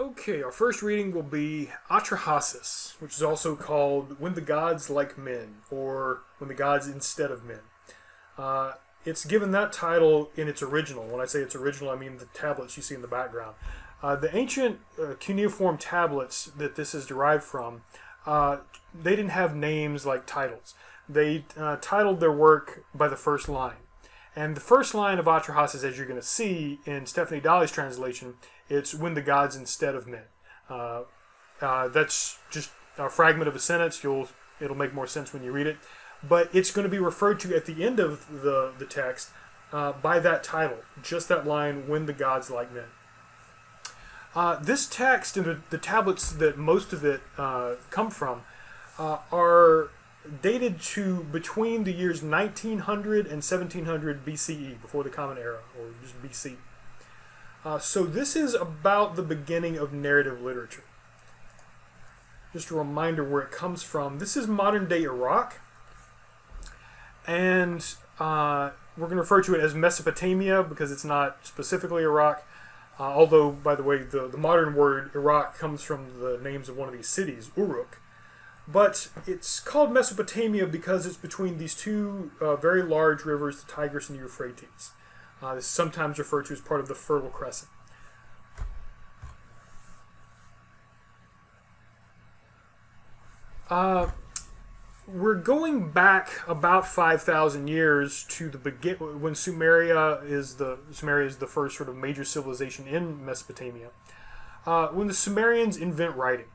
Okay, our first reading will be Atrahasis, which is also called When the Gods Like Men, or When the Gods Instead of Men. Uh, it's given that title in its original. When I say its original, I mean the tablets you see in the background. Uh, the ancient uh, cuneiform tablets that this is derived from, uh, they didn't have names like titles. They uh, titled their work by the first line. And the first line of Atrahasis, as you're going to see in Stephanie Dalley's translation, it's when the gods instead of men. Uh, uh, that's just a fragment of a sentence. You'll it'll make more sense when you read it. But it's going to be referred to at the end of the the text uh, by that title, just that line, "When the gods like men." Uh, this text and the, the, tablets that most of it uh, come from uh, are dated to between the years 1900 and 1700 BCE, before the Common Era, or just BC. Uh, so this is about the beginning of narrative literature. Just a reminder where it comes from. This is modern day Iraq, and uh, we're going to refer to it as Mesopotamia because it's not specifically Iraq. Uh, although, by the way, the, the modern word Iraq comes from the names of one of these cities, Uruk. But it's called Mesopotamia because it's between these two uh, very large rivers, the Tigris and the Euphrates. Uh, this is sometimes referred to as part of the Fertile Crescent. Uh, we're going back about 5,000 years to the begin when Sumeria is the Sumeria is the first sort of major civilization in Mesopotamia. Uh, when the Sumerians invent writing,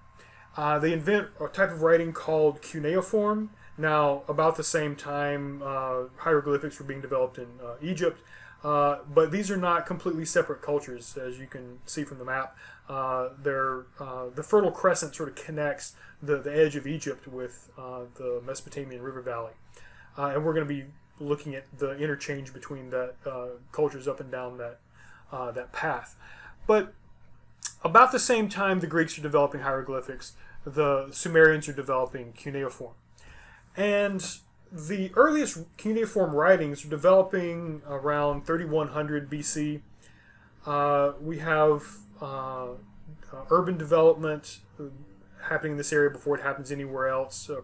uh, they invent a type of writing called cuneiform. Now, about the same time, uh, hieroglyphics were being developed in uh, Egypt, uh, but these are not completely separate cultures, as you can see from the map. Uh, they're, uh, the Fertile Crescent sort of connects the, the edge of Egypt with uh, the Mesopotamian river valley. Uh, and we're going to be looking at the interchange between that cultures up and down that, that path. But about the same time the Greeks are developing hieroglyphics, the Sumerians are developing cuneiform. And the earliest cuneiform writings are developing around 3100 BC. Uh, we have uh, uh, urban development happening in this area before it happens anywhere else, uh,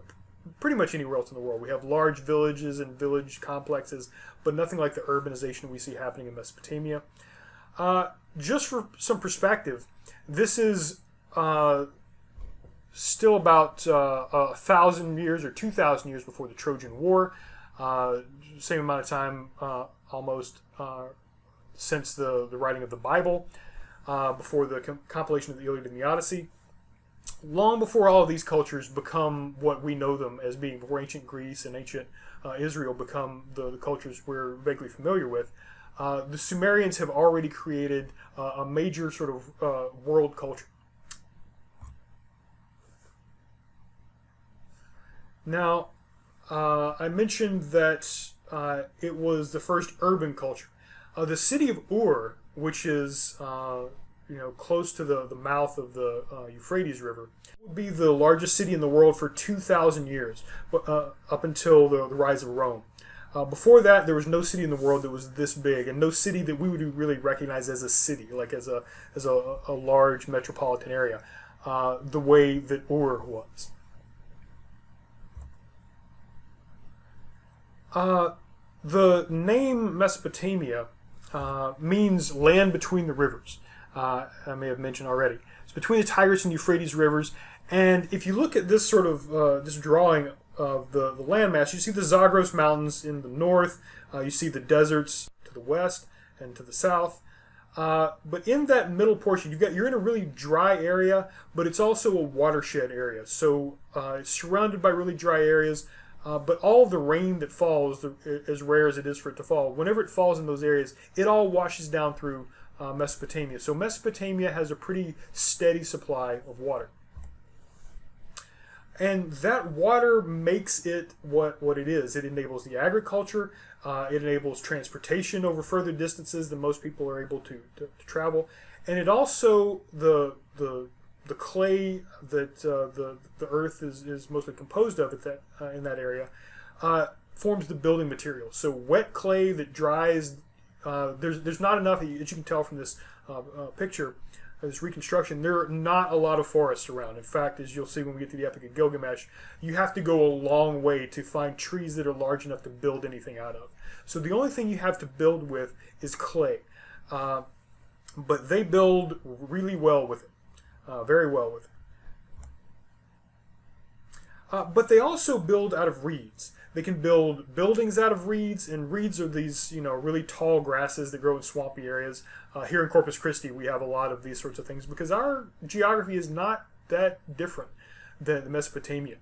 pretty much anywhere else in the world. We have large villages and village complexes, but nothing like the urbanization we see happening in Mesopotamia. Uh, just for some perspective, this is still about uh, a thousand years or two thousand years before the Trojan War. Uh, same amount of time, uh, almost, uh, since the, the writing of the Bible, uh, before the com compilation of the Iliad and the Odyssey. Long before all of these cultures become what we know them as being, before ancient Greece and ancient uh, Israel become the, the, cultures we're vaguely familiar with, the Sumerians have already created a major sort of world culture Now, uh, I mentioned that uh, it was the first urban culture. Uh, the city of Ur, which is uh, you know close to the, the mouth of the uh, Euphrates River, would be the largest city in the world for 2,000 years, uh, up until the, the, rise of Rome. before that, there was no city in the world that was this big, and no city that we would really recognize as a city, like as a as a, a large metropolitan area, the way that Ur was. Uh, the name Mesopotamia uh, means land between the rivers. Uh, I may have mentioned already. It's between the Tigris and Euphrates rivers. And if you look at this sort of uh, this drawing of the, the landmass, you see the Zagros Mountains in the north. Uh, you see the deserts to the west and to the south. Uh, but in that middle portion, you've got you're in a really dry area, but it's also a watershed area. So it's surrounded by really dry areas. Uh, but all the rain that falls, as rare as it is for it to fall, whenever it falls in those areas, it all washes down through uh, Mesopotamia. So Mesopotamia has a pretty steady supply of water. And that water makes it what, what it is. It enables the agriculture, uh, it enables transportation over further distances than most people are able to, to, to travel. And it also, the, the the clay that uh, the the earth is, is mostly composed of at that uh, in that area uh, forms the building material. So wet clay that dries, uh, there's there's not enough as you can tell from this uh, uh, picture. this reconstruction, there are not a lot of forests around. In fact, as you'll see when we get to the Epic of Gilgamesh, you have to go a long way to find trees that are large enough to build anything out of. So the only thing you have to build with is clay. But they build really well with it, uh, very well with it. Uh, but they also build out of reeds. They can build buildings out of reeds, and reeds are these, you know, really tall grasses that grow in swampy areas. Uh, here in Corpus Christi, we have a lot of these sorts of things because our geography is not that different than Mesopotamia.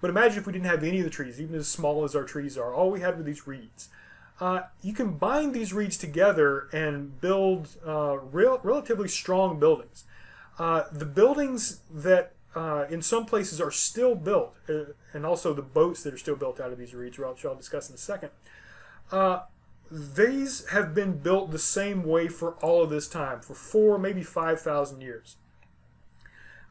But imagine if we didn't have any of the trees, even as small as our trees are. All we had were these reeds. Uh, you can bind these reeds together and build uh, real, relatively strong buildings. Uh, the buildings that uh, in some places are still built, uh, and also the boats that are still built out of these reeds, which I'll discuss in a second. Uh, these have been built the same way for all of this time, for four, maybe 5,000 years.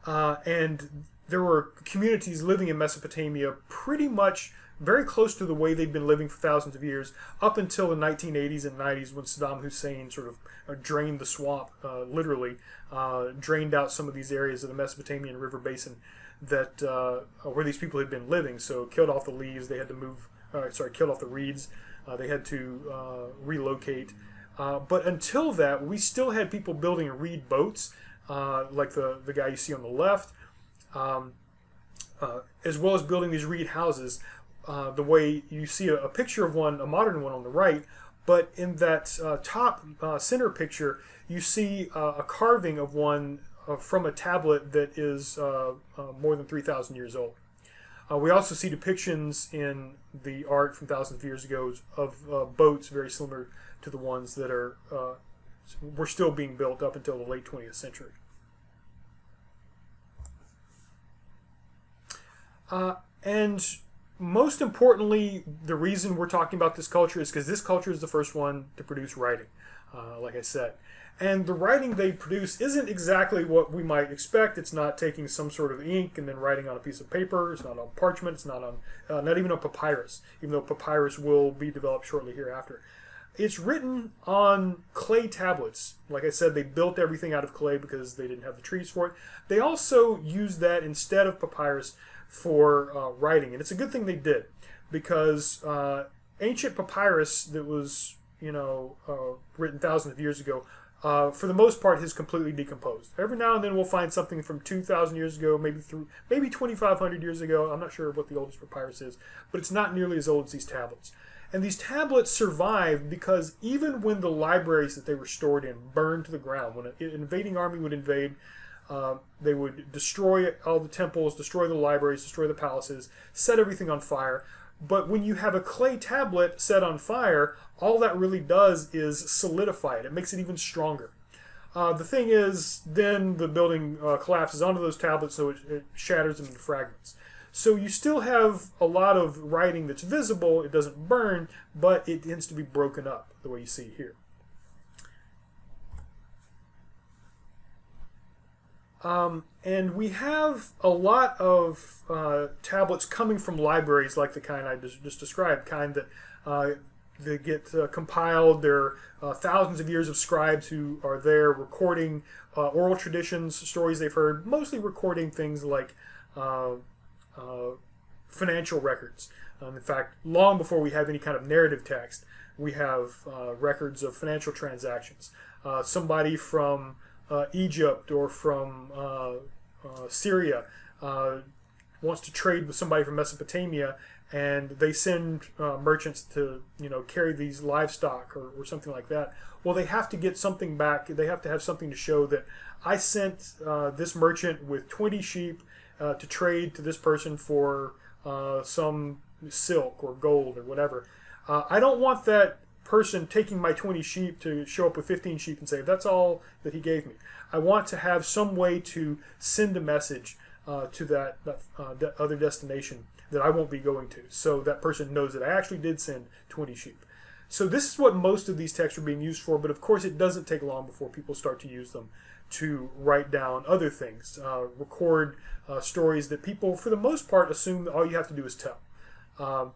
Uh, and there were communities living in Mesopotamia pretty much very close to the way they'd been living for thousands of years up until the 1980s and 90s when Saddam Hussein sort of uh, drained the swamp, uh, literally, uh, drained out some of these areas of the Mesopotamian river basin that uh, where these people had been living. So killed off the leaves, they had to move, uh, sorry, killed off the reeds, uh, they had to relocate. but until that, we still had people building reed boats, like the, the guy you see on the left. Um, uh, as well as building these reed houses uh, the way you see a, a, picture of one, a modern one on the right, but in that uh, top uh, center picture, you see uh, a carving of one from a tablet that is more than 3,000 years old. we also see depictions in the art from thousands of years ago of boats very similar to the ones that are were still being built up until the late 20th century. Uh, and most importantly, the reason we're talking about this culture is because this culture is the first one to produce writing, uh, like I said. And the writing they produce isn't exactly what we might expect. It's not taking some sort of ink and then writing on a piece of paper. It's not on parchment. It's not on, uh, not even on papyrus, even though papyrus will be developed shortly hereafter. It's written on clay tablets. Like I said, they built everything out of clay because they didn't have the trees for it. They also used that instead of papyrus for uh, writing, and it's a good thing they did because uh, ancient papyrus that was you know uh, written thousands of years ago, uh, for the most part, has completely decomposed. Every now and then we'll find something from two thousand years ago, maybe through maybe twenty five hundred years ago. I'm not sure what the oldest papyrus is, but it's not nearly as old as these tablets. And these tablets survived because even when the libraries that they were stored in burned to the ground, when an invading army would invade, uh, they would destroy all the temples, destroy the libraries, destroy the palaces, set everything on fire. But when you have a clay tablet set on fire, all that really does is solidify it. It makes it even stronger. Uh, the thing is, then the building uh, collapses onto those tablets, so it, it, shatters them into fragments. So you still have a lot of writing that's visible. It doesn't burn, but it tends to be broken up, the way you see here. Um, and we have a lot of uh, tablets coming from libraries like the kind I just, described, kind that uh, they get uh, compiled. There are uh, thousands of years of scribes who are there recording uh, oral traditions, stories they've heard, mostly recording things like uh, financial records. Um, in fact, long before we have any kind of narrative text, we have records of financial transactions. somebody from uh, Egypt or from uh, uh, Syria wants to trade with somebody from Mesopotamia, and they send merchants to you know carry these livestock or, or something like that. Well, they have to get something back. They have to have something to show that I sent this merchant with 20 sheep to trade to this person for some silk or gold or whatever. Uh, I don't want that person taking my 20 sheep to show up with 15 sheep and say, that's all that he gave me. I want to have some way to send a message uh, to that, that uh, other destination that I won't be going to. So that person knows that I actually did send 20 sheep. So this is what most of these texts are being used for, but of course it doesn't take long before people start to use them to write down other things, uh, record uh, stories that people, for the most part, assume that all you have to do is tell. Um,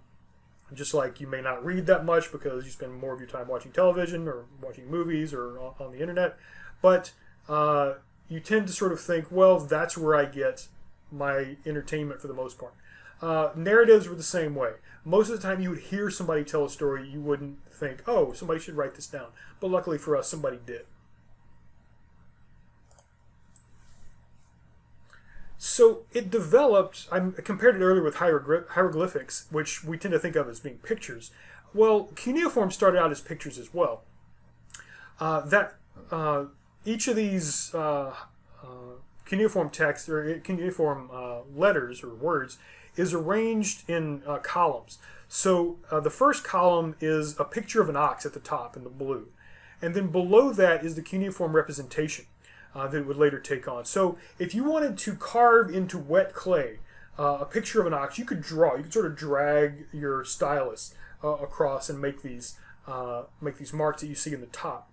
just like you may not read that much because you spend more of your time watching television or watching movies or on the internet, but uh, you tend to sort of think, well, that's where I get my entertainment for the most part. Uh, narratives were the same way. Most of the time, you would hear somebody tell a story, you wouldn't think, oh, somebody should write this down. But luckily for us, somebody did. So it developed, I compared it earlier with hieroglyphics, which we tend to think of as being pictures. Well, cuneiform started out as pictures as well. Uh, that uh, each of these uh, uh cuneiform texts or cuneiform uh, letters or words is arranged in uh, columns. So the first column is a picture of an ox at the top in the blue, and then below that is the cuneiform representation uh, that it would later take on. So if you wanted to carve into wet clay uh, a picture of an ox, you could draw. You could sort of drag your stylus uh, across and make these uh, make these marks that you see in the top.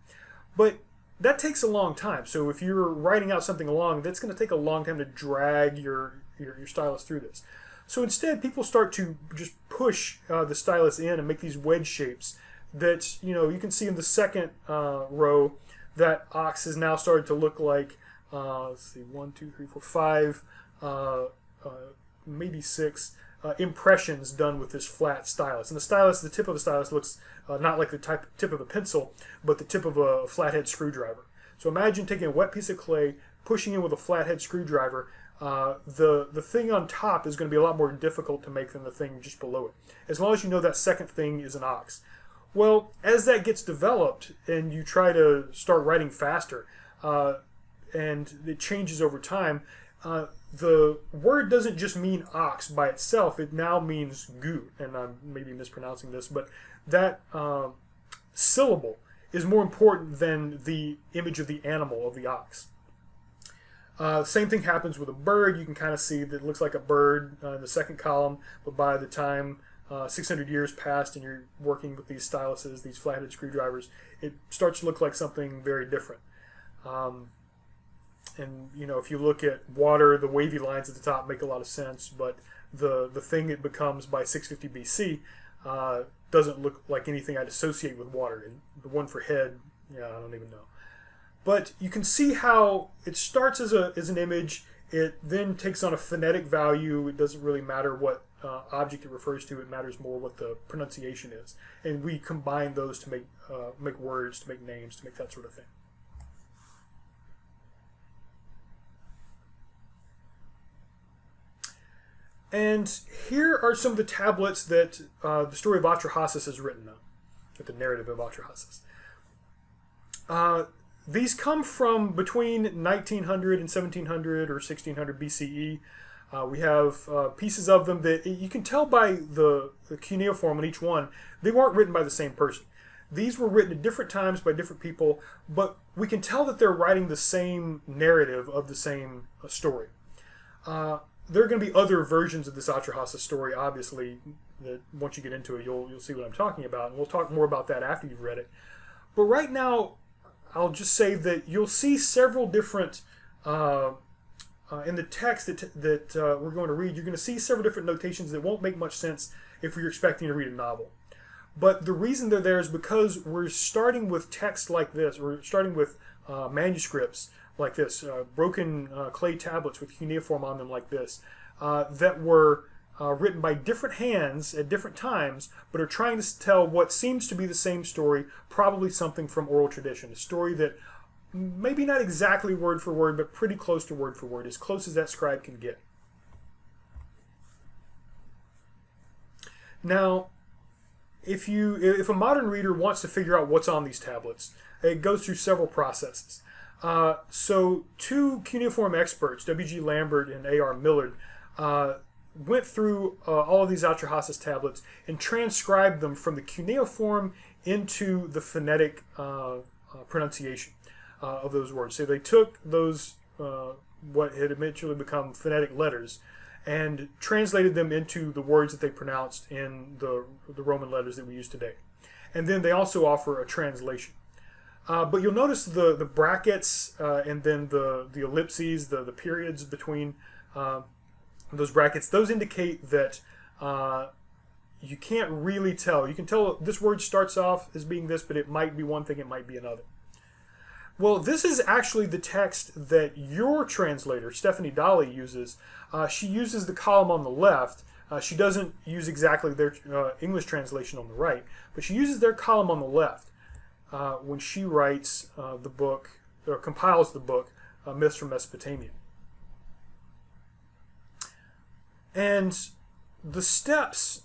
But that takes a long time. So if you're writing out something along, that's going to take a long time to drag your, your, your stylus through this. So instead, people start to just push uh, the stylus in and make these wedge shapes that you know you can see in the second uh, row that ox has now started to look like, uh, let's see, one, two, three, four, five, uh, uh, maybe six uh, impressions done with this flat stylus. And the stylus, the tip of the stylus looks uh, not like the type, tip of a pencil, but the tip of a flathead screwdriver. So imagine taking a wet piece of clay, pushing it with a flathead screwdriver. Uh, the the thing on top is going to be a lot more difficult to make than the thing just below it. As long as you know that second thing is an ox. Well, as that gets developed and you try to start writing faster, uh, and it changes over time, uh, the word doesn't just mean ox by itself. It now means goo, and I'm maybe mispronouncing this, but that uh, syllable is more important than the image of the animal of the ox. Uh, same thing happens with a bird. You can kind of see that it looks like a bird uh, in the second column, but by the time uh, 600 years passed and you're working with these styluses, these flathead screwdrivers, it starts to look like something very different. Um, and you know, if you look at water, the wavy lines at the top make a lot of sense, but the the thing it becomes by 650 BC uh, doesn't look like anything I'd associate with water. And the one for head, yeah, I don't even know. But you can see how it starts as a as an image. It then takes on a phonetic value. It doesn't really matter what uh, object it refers to. It matters more what the pronunciation is, and we combine those to make uh, make words, to make names, to make that sort of thing. And here are some of the tablets that uh, the story of Atrahasis is written on, the narrative of Atrahasis. Uh, these come from between 1900 and 1700 or 1600 BCE. Uh, we have uh, pieces of them that you can tell by the, the cuneiform on each one, they weren't written by the same person. These were written at different times by different people, but we can tell that they're writing the same narrative of the same uh, story. Uh, there are going to be other versions of this Atrahasis story, obviously, that once you get into it, you'll, you'll see what I'm talking about. And we'll talk more about that after you've read it. But right now, I'll just say that you'll see several different uh, in the text that, that uh, we're going to read, you're going to see several different notations that won't make much sense if you're expecting to read a novel. But the reason they're there is because we're starting with text like this. We're starting with uh, manuscripts like this, uh, broken uh, clay tablets with cuneiform on them like this, uh, that were written by different hands at different times, but are trying to tell what seems to be the same story, probably something from oral tradition, a story that maybe not exactly word for word, but pretty close to word for word, as close as that scribe can get. Now, if you if a modern reader wants to figure out what's on these tablets, it goes through several processes. Uh, so, two cuneiform experts, W.G. Lambert and A.R. Millard, uh, went through uh, all of these Atrahasis tablets and transcribed them from the cuneiform into the phonetic uh, uh, pronunciation uh, of those words. So they took those, uh, what had eventually become phonetic letters, and translated them into the words that they pronounced in the, the Roman letters that we use today. And then they also offer a translation. Uh, but you'll notice the, the brackets uh, and then the, the ellipses, the, the periods between uh, those brackets, those indicate that uh, you can't really tell. You can tell this word starts off as being this, but it might be one thing, it might be another. Well, this is actually the text that your translator, Stephanie Dalley, uses. Uh, she uses the column on the left. Uh, she doesn't use exactly their uh, English translation on the right, but she uses their column on the left uh, when she writes uh, the book, or compiles the book, uh, Myths from Mesopotamia. And the steps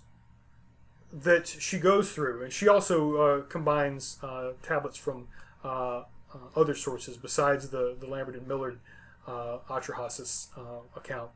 that she goes through, and she also combines tablets from uh, other sources besides the, the Lambert and Millard uh, Atrahasis uh, account.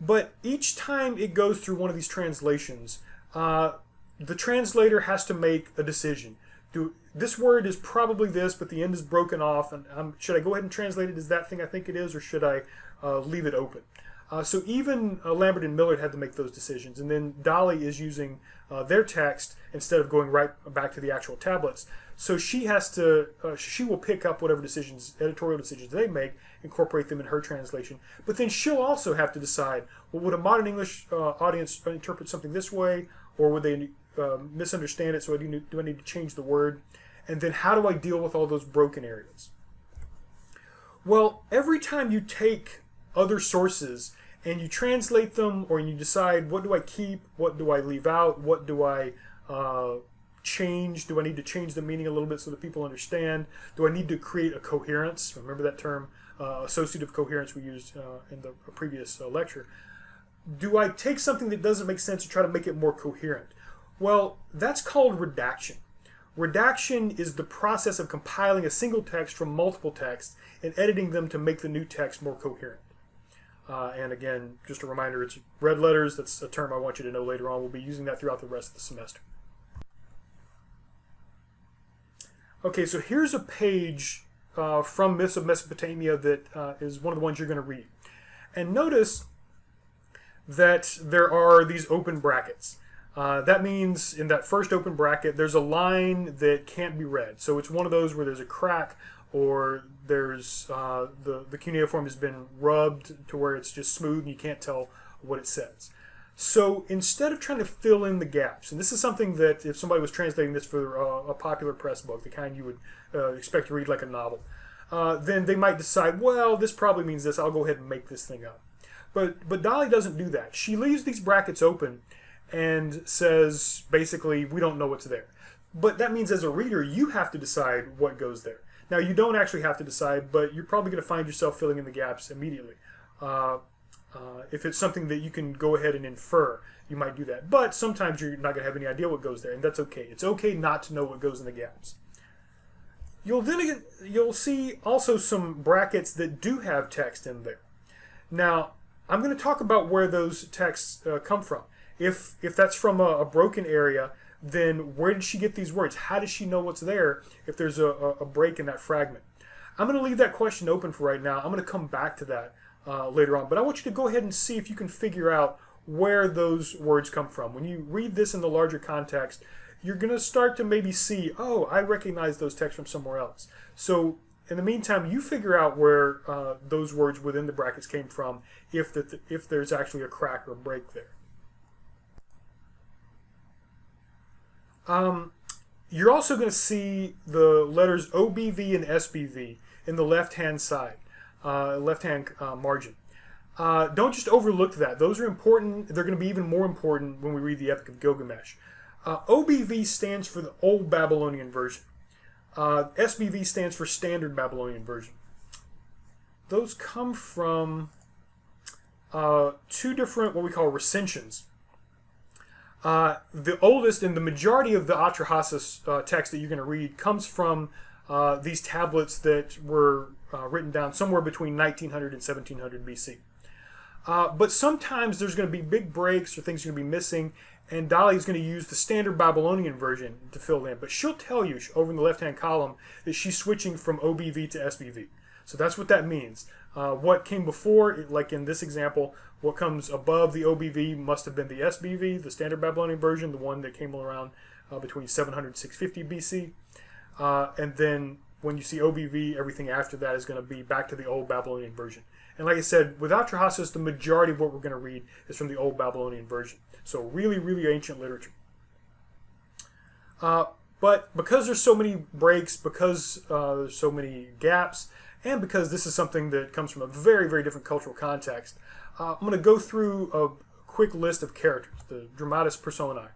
But each time it goes through one of these translations, uh, the translator has to make a decision. Do this word is probably this, but the end is broken off, and um, should I go ahead and translate it as that thing I think it is, or should I uh, leave it open? Uh, so even uh, Lambert and Millard had to make those decisions, and then Dalley is using uh, their text instead of going right back to the actual tablets. So she has to, uh, she will pick up whatever decisions, editorial decisions they make, incorporate them in her translation. But then she'll also have to decide, well, would a modern English uh, audience interpret something this way, or would they uh, misunderstand it? So I do, do I need to change the word? And then how do I deal with all those broken areas? Well, every time you take other sources and you translate them, or you decide what do I keep, what do I leave out, what do I uh, change? Do I need to change the meaning a little bit so that people understand? Do I need to create a coherence? Remember that term, uh, associative coherence we used uh, in the previous uh, lecture. Do I take something that doesn't make sense and try to make it more coherent? Well, that's called redaction. Redaction is the process of compiling a single text from multiple texts and editing them to make the new text more coherent. Uh, and again, just a reminder, it's red letters. That's a term I want you to know later on. We'll be using that throughout the rest of the semester. Okay, so here's a page uh, from Myths of Mesopotamia that uh, is one of the ones you're going to read. And notice that there are these open brackets. Uh, that means in that first open bracket, there's a line that can't be read. So it's one of those where there's a crack or there's uh, the, the cuneiform has been rubbed to where it's just smooth and you can't tell what it says. So instead of trying to fill in the gaps, and this is something that if somebody was translating this for uh, a popular press book, the kind you would uh, expect to read like a novel, uh, then they might decide, well, this probably means this. I'll go ahead and make this thing up. But but Dalley doesn't do that. She leaves these brackets open and says basically we don't know what's there. But that means as a reader you have to decide what goes there. Now you don't actually have to decide, but you're probably going to find yourself filling in the gaps immediately. Uh, if it's something that you can go ahead and infer, you might do that. But sometimes you're not going to have any idea what goes there, and that's okay. It's okay not to know what goes in the gaps. You'll then you'll see also some brackets that do have text in there. Now, I'm going to talk about where those texts uh, come from. If if that's from a, a, broken area, then where did she get these words? How does she know what's there if there's a, a break in that fragment? I'm going to leave that question open for right now. I'm going to come back to that uh, later on. But I want you to go ahead and see if you can figure out where those words come from. When you read this in the larger context, you're going to start to maybe see, oh, I recognize those texts from somewhere else. So in the meantime, you figure out where uh, those words within the brackets came from if, the, if there's actually a crack or break there. Um, you're also going to see the letters OBV and SBV in the left-hand side uh, left-hand uh, margin. Uh, don't just overlook that. Those are important. They're going to be even more important when we read the Epic of Gilgamesh. Uh, OBV stands for the Old Babylonian Version. Uh, SBV stands for Standard Babylonian Version. Those come from uh, two different, what we call recensions. the oldest and the majority of the Atrahasis text that you're going to read comes from these tablets that were uh, written down somewhere between 1900 and 1700 BC. Uh, but sometimes there's going to be big breaks or things are going to be missing, and Dalley is going to use the standard Babylonian version to fill in. But she'll tell you over in the left-hand column that she's switching from OBV to SBV. So that's what that means. Uh, what came before, like in this example, what comes above the OBV must have been the SBV, the standard Babylonian version, the one that came around uh, between 700 and 650 BC. Uh, and then when you see OBV, everything after that is going to be back to the old Babylonian version. And like I said, with Atrahasis, the majority of what we're going to read is from the old Babylonian version. So really, really ancient literature. Uh, But because there's so many breaks, because uh, there's so many gaps, and because this is something that comes from a very, very different cultural context, uh, I'm going to go through a quick list of characters, the dramatis personae.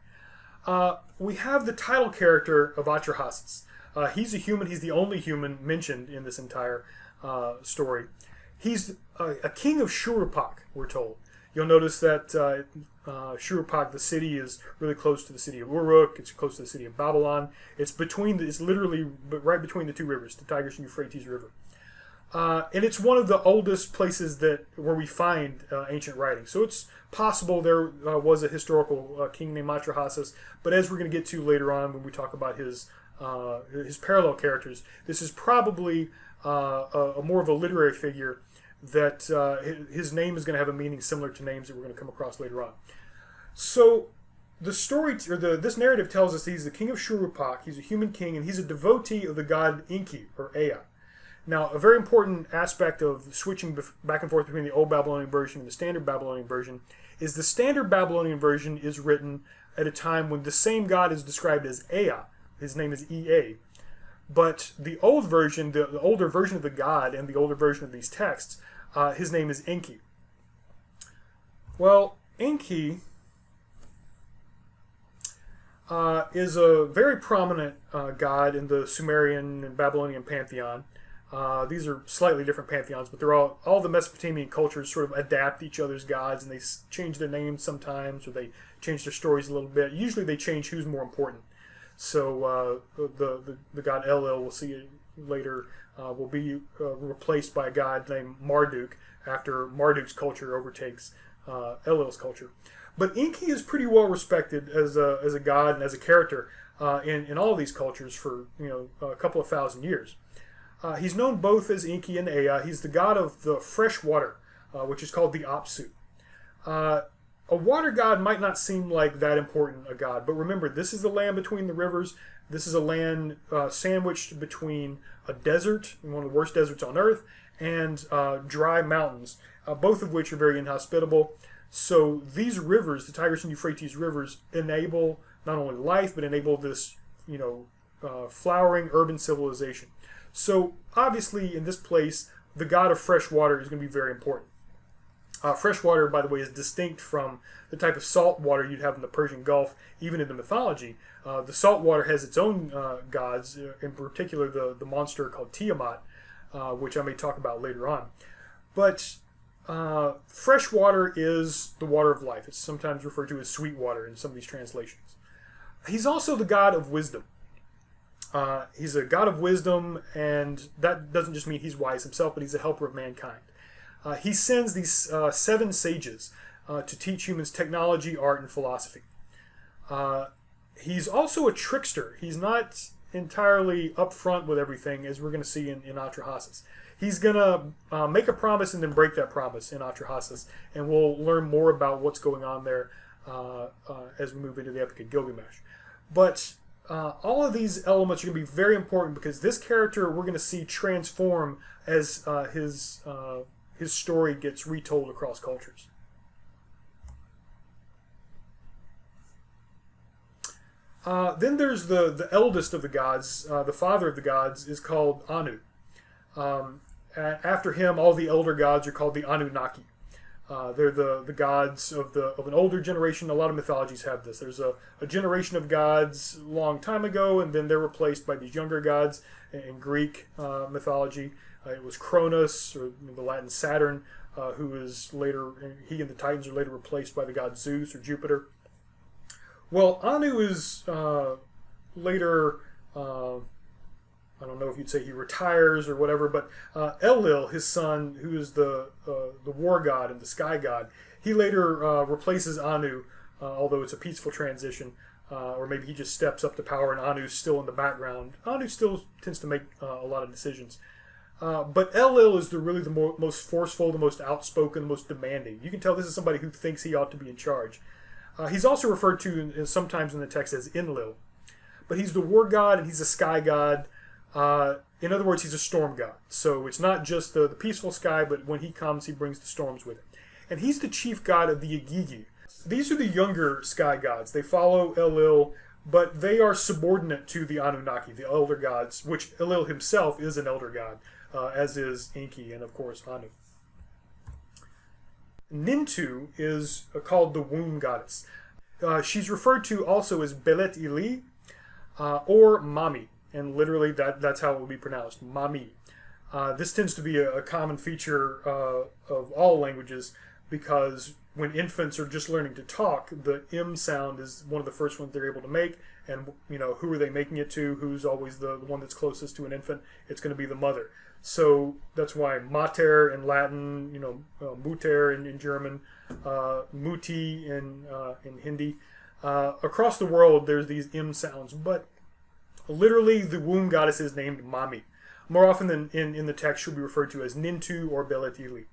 Uh, we have the title character of Atrahasis. Uh, he's a human. He's the only human mentioned in this entire uh, story. He's a, a, king of Shuruppak, we're told. You'll notice that uh, uh, Shuruppak, the city, is really close to the city of Uruk. It's close to the city of Babylon. It's between. The, it's literally right between the two rivers, the Tigris and Euphrates River. Uh, and it's one of the oldest places that where we find uh, ancient writing. So it's possible there uh, was a historical uh, king named Atrahasis, but as we're going to get to later on when we talk about his uh, his parallel characters, this is probably uh, a, a, more of a literary figure that his name is going to have a meaning similar to names that we're going to come across later on. So the story or the this narrative tells us he's the king of Shuruppak. He's a human king, and he's a devotee of the god Enki or Ea. Now, a very important aspect of switching back and forth between the Old Babylonian version and the Standard Babylonian version is the Standard Babylonian version is written at a time when the same god is described as Ea. His name is Ea. But the old version, the, the older version of the god and the older version of these texts, uh, his name is Enki. Well, Enki uh, is a very prominent uh, god in the Sumerian and Babylonian pantheon. Uh, these are slightly different pantheons, but they're all all the Mesopotamian cultures sort of adapt each other's gods, and they change their names sometimes, or they change their stories a little bit. Usually, they change who's more important. So uh, the, the, the god Enlil, we'll see later, uh, will be uh, replaced by a god named Marduk after Marduk's culture overtakes uh, Enlil's culture. But Enki is pretty well respected as a, as a god and as a character uh, in in all these cultures for you know a couple of thousand years. Uh, he's known both as Enki and Ea. He's the god of the fresh water, uh, which is called the Apsu. Uh, a water god might not seem like that important a god, but remember, this is the land between the rivers. This is a land uh, sandwiched between a desert, one of the worst deserts on earth, and uh, dry mountains, uh, both of which are very inhospitable. So these rivers, the Tigris and Euphrates rivers, enable not only life, but enable this, you know, flowering urban civilization. So obviously, in this place, the god of fresh water is going to be very important. Uh, fresh water, by the way, is distinct from the type of salt water you'd have in the Persian Gulf, even in the mythology. Uh, the salt water has its own uh, gods, uh, in particular the, the monster called Tiamat, uh, which I may talk about later on. But uh, fresh water is the water of life. It's sometimes referred to as sweet water in some of these translations. He's also the god of wisdom. He's a god of wisdom, and that doesn't just mean he's wise himself, but he's a helper of mankind. Uh, he sends these uh, seven sages uh, to teach humans technology, art, and philosophy. Uh, he's also a trickster. He's not entirely upfront with everything, as we're going to see in, in Atrahasis. He's going to uh, make a promise and then break that promise in Atrahasis, and we'll learn more about what's going on there as we move into the Epic of Gilgamesh. But uh, all of these elements are going to be very important because this character we're going to see transform as uh, his uh, his story gets retold across cultures. Uh, then there's the the eldest of the gods, uh, the father of the gods is called Anu. Um, after him, all the elder gods are called the Anunnaki. Uh, they're the, the gods of the of an older generation. A lot of mythologies have this. There's a, a generation of gods long time ago, and then they're replaced by these younger gods. In Greek uh, mythology, uh, it was Cronus, or the Latin Saturn, uh, who is later he and the Titans are later replaced by the god Zeus or Jupiter. Well, Anu is uh, later uh, I don't know if you'd say he retires or whatever, but uh, Enlil, his son, who is the uh, the war god and the sky god, he later replaces Anu, although it's a peaceful transition, uh, or maybe he just steps up to power and Anu's still in the background. Anu still tends to make uh, a lot of decisions. But Enlil is the really the mo most forceful, the most outspoken, the most demanding. You can tell this is somebody who thinks he ought to be in charge. he's also referred to sometimes in the text as Ellil, but he's the war god and he's a sky god. Uh, in other words, he's a storm god. So it's not just the, the peaceful sky, but when he comes, he brings the storms with him. And he's the chief god of the Igigi. These are the younger sky gods. They follow Enlil, but they are subordinate to the Anunnaki, the elder gods, which Enlil himself is an elder god, uh, as is Enki and, of course, Anu. Nintu is uh, called the womb goddess. Uh, she's referred to also as Belet Ili uh, or Mami, and literally that, that's how it will be pronounced, Mami. Uh, this tends to be a, a common feature uh, of all languages because when infants are just learning to talk, the M sound is one of the first ones they're able to make. And, you know, who are they making it to? Who's always the, the one that's closest to an infant? It's going to be the mother. So that's why mater in Latin, you know, uh, mutter in, in German, uh, muti in, uh, in Hindi. Uh, across the world, there's these M sounds, but literally the womb goddess is named Mami. More often than in, in the text, she'll be referred to as Nintu or Beletili.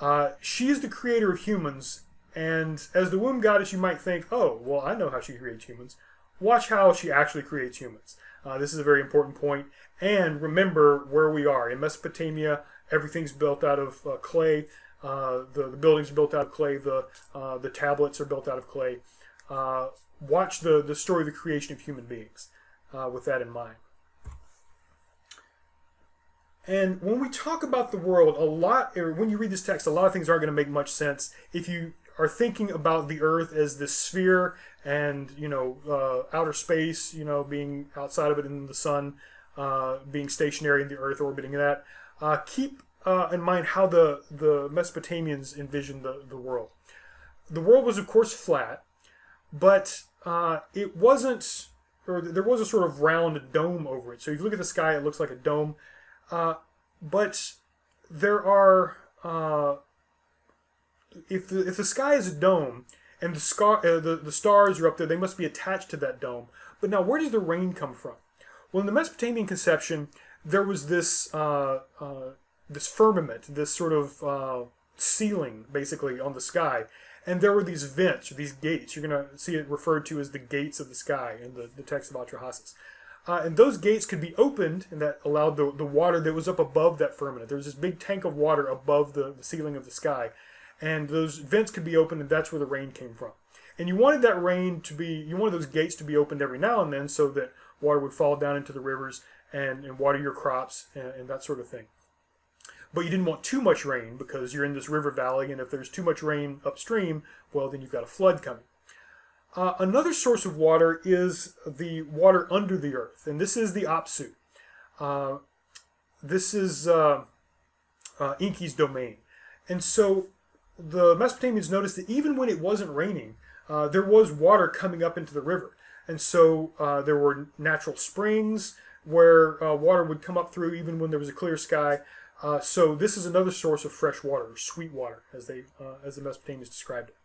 Uh, she is the creator of humans, and as the womb goddess, you might think, oh, well, I know how she creates humans. Watch how she actually creates humans. Uh, this is a very important point. And remember where we are. In Mesopotamia, everything's built out of uh, clay. Uh, the, the buildings are built out of clay. The, uh, the tablets are built out of clay. Uh, watch the, the story of the creation of human beings uh, with that in mind. And when we talk about the world, a lot, when you read this text, a lot of things aren't going to make much sense if you are thinking about the Earth as this sphere and you know uh, outer space, you know, being outside of it in the sun, uh, being stationary in the Earth orbiting that. Uh, keep uh, in mind how the the Mesopotamians envisioned the the world. The world was, of course, flat, but uh, it wasn't, or there was a sort of round dome over it. So if you look at the sky, it looks like a dome. Uh, but there are if the if the sky is a dome and the scar uh, the the stars are up there, they must be attached to that dome. But now, where does the rain come from? Well, in the Mesopotamian conception, there was this uh, uh, this firmament, this sort of uh, ceiling, basically on the sky, and there were these vents, or these gates. You're going to see it referred to as the gates of the sky in the, the text of Atrahasis. Uh, and those gates could be opened, and that allowed the, the water that was up above that firmament. There was this big tank of water above the, the ceiling of the sky, and those vents could be opened, and that's where the rain came from. And you wanted that rain to be, you wanted those gates to be opened every now and then so that water would fall down into the rivers and, and water your crops and, and that sort of thing. But you didn't want too much rain because you're in this river valley, and if there's too much rain upstream, well, then you've got a flood coming. Uh, another source of water is the water under the earth, and this is the Apsu. Uh, this is uh, uh, Enki's domain. And so the Mesopotamians noticed that even when it wasn't raining, uh, there was water coming up into the river. And so uh, there were natural springs where uh, water would come up through even when there was a clear sky. Uh, so this is another source of fresh water, or sweet water, as they uh, as the Mesopotamians described it.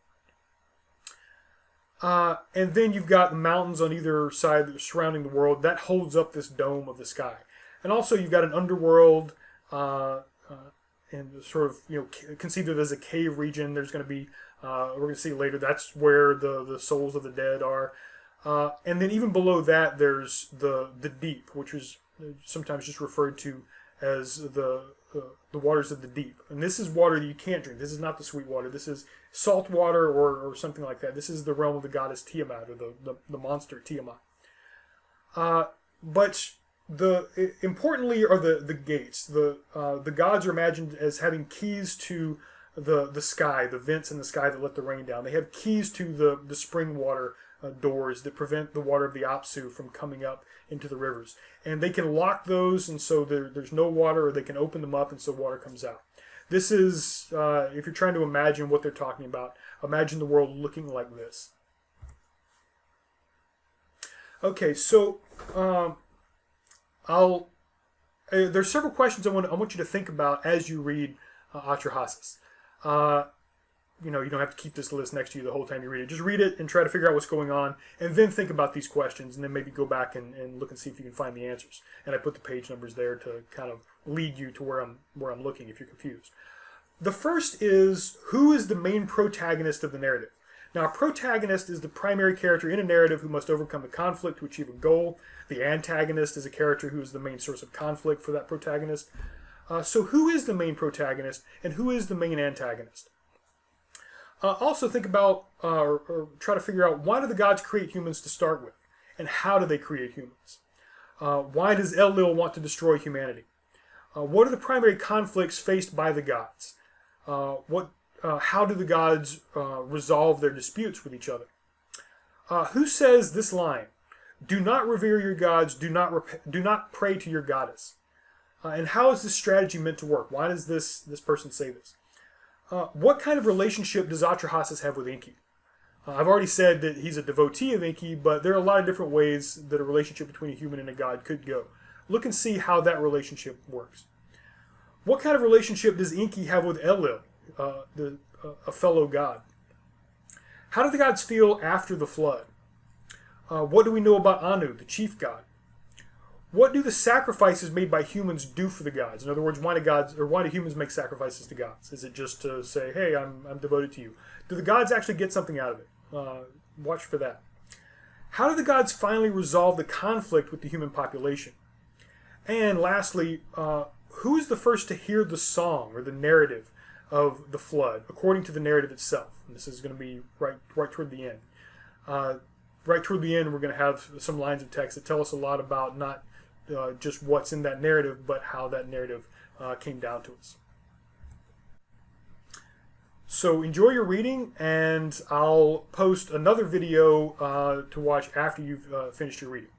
Uh, and then you've got the mountains on either side that are surrounding the world. That holds up this dome of the sky. And also you've got an underworld and sort of, you know, conceived of as a cave region. There's going to be, uh, we're going to see later, that's where the, the souls of the dead are. Uh, and then even below that, there's the, the deep, which is sometimes just referred to as the uh, the waters of the deep. And this is water that you can't drink. This is not the sweet water. This is salt water or, or something like that. This is the realm of the goddess Tiamat or the, the, the monster Tiamat. Uh, but the importantly are the, the gates. The uh, the gods are imagined as having keys to the the sky, the vents in the sky that let the rain down. They have keys to the the spring water uh, doors that prevent the water of the Apsu from coming up into the rivers. And they can lock those, and so there, there's no water, or they can open them up, and so water comes out. This is, uh, if you're trying to imagine what they're talking about, imagine the world looking like this. Okay, so um, I'll. Uh, there's several questions I want, I want you to think about as you read uh, Atrahasis. Uh, you know, you don't have to keep this list next to you the whole time you read it. Just read it and try to figure out what's going on, and then think about these questions, and then maybe go back and, and look and see if you can find the answers. And I put the page numbers there to kind of lead you to where I'm where I'm looking if you're confused. The first is who is the main protagonist of the narrative. Now, a protagonist is the primary character in a narrative who must overcome a conflict to achieve a goal. The antagonist is a character who is the main source of conflict for that protagonist. Uh, so, who is the main protagonist and who is the main antagonist? Uh, also think about, uh, or, or, try to figure out, why do the gods create humans to start with? and how do they create humans? Uh, why does Enlil want to destroy humanity? Uh, what are the primary conflicts faced by the gods? Uh, what, uh, how do the gods uh, resolve their disputes with each other? Uh, who says this line? Do not revere your gods. Do not do not pray to your goddess. and how is this strategy meant to work? Why does this this person say this? what kind of relationship does Atrahasis have with Enki? Uh, I've already said that he's a devotee of Enki, but there are a lot of different ways that a relationship between a human and a god could go. Look and see how that relationship works. What kind of relationship does Enki have with Enlil, uh, the, uh, a fellow god? How do the gods feel after the flood? Uh, what do we know about Anu, the chief god? What do the sacrifices made by humans do for the gods? In other words, why do gods or why do humans make sacrifices to gods? Is it just to say, "Hey, I'm I'm devoted to you"? Do the gods actually get something out of it? Uh, watch for that. How do the gods finally resolve the conflict with the human population? And lastly, uh, who is the first to hear the song or the narrative of the flood, according to the narrative itself? And this is going to be right right toward the end. Uh, right toward the end, we're going to have some lines of text that tell us a lot about not uh, just what's in that narrative, but how that narrative uh, came down to us. So enjoy your reading, and I'll post another video uh, to watch after you've uh, finished your reading.